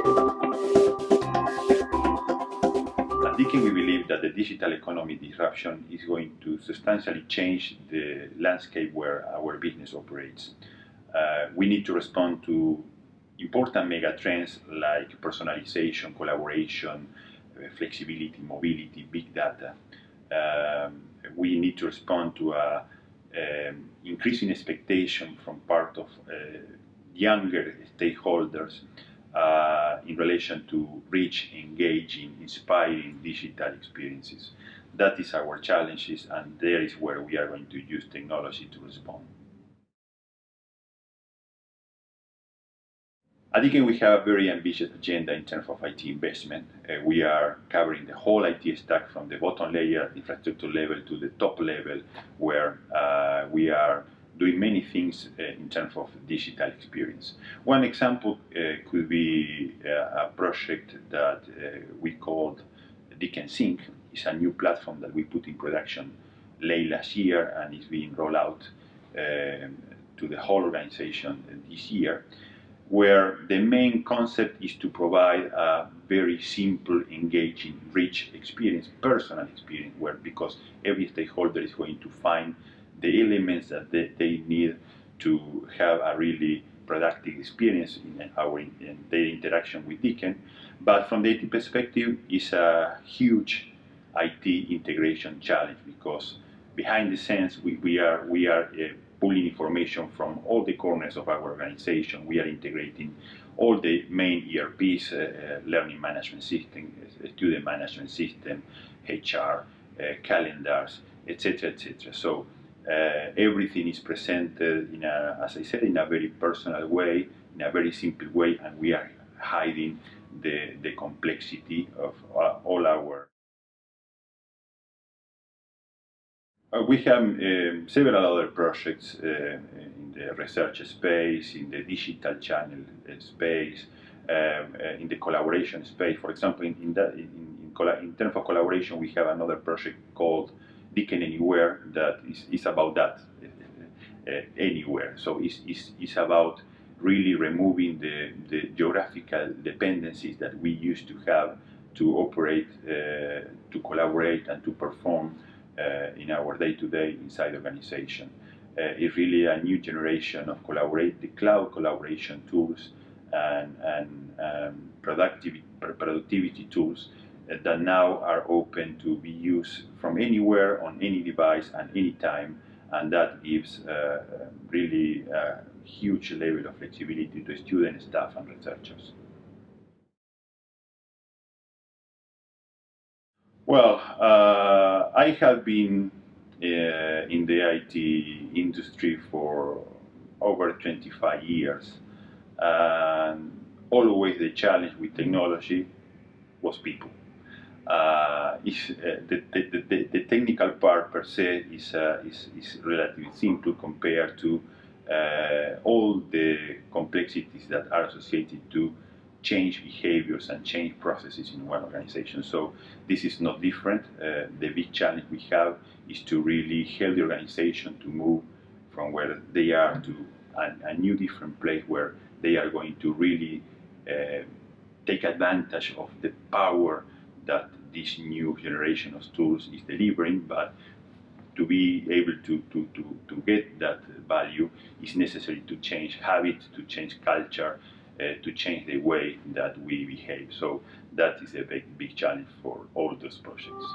At Deakin, we believe that the digital economy disruption is going to substantially change the landscape where our business operates. Uh, we need to respond to important mega trends like personalization, collaboration, uh, flexibility, mobility, big data. Um, we need to respond to uh, um, increasing expectation from part of uh, younger stakeholders uh, in relation to rich, engaging, inspiring digital experiences. That is our challenges, and there is where we are going to use technology to respond. At Deakin, we have a very ambitious agenda in terms of IT investment. Uh, we are covering the whole IT stack from the bottom layer, infrastructure level, to the top level, where uh, we are doing many things uh, in terms of digital experience. One example uh, could be uh, a project that uh, we called Deakin Sync. It's a new platform that we put in production late last year and is being rolled out um, to the whole organization this year where the main concept is to provide a very simple, engaging, rich experience, personal experience, where because every stakeholder is going to find the elements that they, they need to have a really productive experience in our in their interaction with Deakin. But from the IT perspective, it's a huge IT integration challenge because behind the scenes we, we are we are uh, pulling information from all the corners of our organization. We are integrating all the main ERPs, uh, uh, learning management system, uh, student management system, HR, uh, calendars, etc., etc. So uh, everything is presented in a, as I said, in a very personal way, in a very simple way, and we are hiding the, the complexity of uh, all our Uh, we have um, several other projects uh, in the research space, in the digital channel uh, space, um, uh, in the collaboration space. For example, in, in, in, in, in, terms of collaboration, we have another project called Deakin Anywhere that is, is about that, uh, uh, anywhere. So it's, it's, it's about really removing the, the geographical dependencies that we used to have to operate, to collaborate, and to perform uh, in our day-to-day -day inside organization. Uh, it's really a new generation of collaborate, the cloud collaboration tools and, and um, productivity, productivity tools uh, that now are open to be used from anywhere on any device and any time and that gives uh, really a huge level of flexibility to students, staff and researchers. Well, uh, I have been uh, in the IT industry for over 25 years. And always the challenge with technology was people. Uh, is, uh, the, the, the, the, technical part per se is, uh, is, is relatively simple compared to uh, all the complexities that are associated to change behaviors and change processes in one organization. So this is not different. Uh, the big challenge we have is to really help the organization to move from where they are to a, a new different place where they are going to really uh, take advantage of the power that this new generation of tools is delivering, but to be able to, to, to, to get that value is necessary to change habits, to change culture, uh, to change the way that we behave. So that is a big, big challenge for all those projects.